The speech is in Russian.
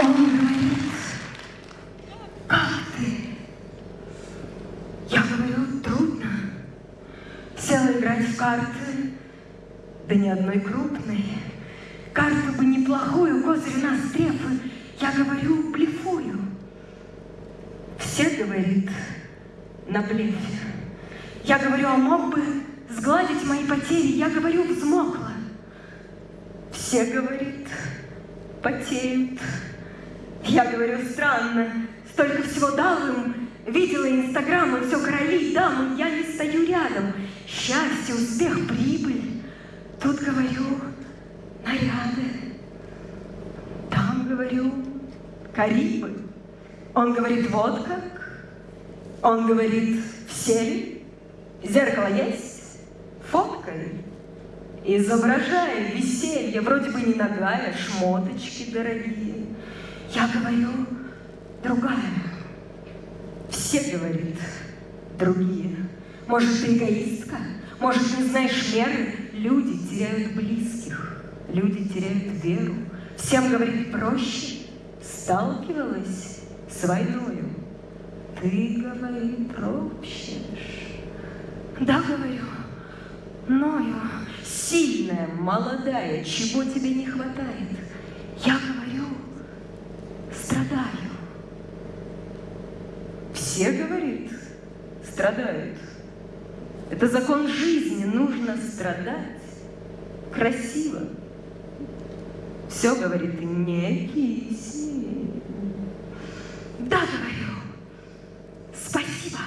Он говорит, как? Я говорю, трудно. Села играть в карты, да ни одной крупной. Карту бы неплохую, козырь трефы. Я говорю, блефую. Все, говорит, на блефе. Я говорю, а мог бы сгладить мои потери. Я говорю, взмокла. Все, говорит, потеют. Я говорю, странно, столько всего дал им, видела инстаграмы, все короли, дамы, я не стою рядом. Счастье, успех, прибыль. Тут говорю, наряды. Там, говорю, Карибы. Он говорит, вот как. Он говорит, все ли? Зеркало есть? Фоткай. Изображая веселье, вроде бы не ногая, шмоточки дорогие. Я говорю, другая. Все, говорит, другие. Может, ты эгоистка? Может, не знаешь меры? Люди теряют близких, люди теряют веру. Всем, говорит, проще. Сталкивалась с войною. Ты, говорит, ропщешь. Да, говорю, ною, сильная, молодая, чего тебе не хватает? страдаю. Все, говорит, страдают. Это закон жизни, нужно страдать. Красиво. Все, говорит, не киси. Да, говорю, спасибо.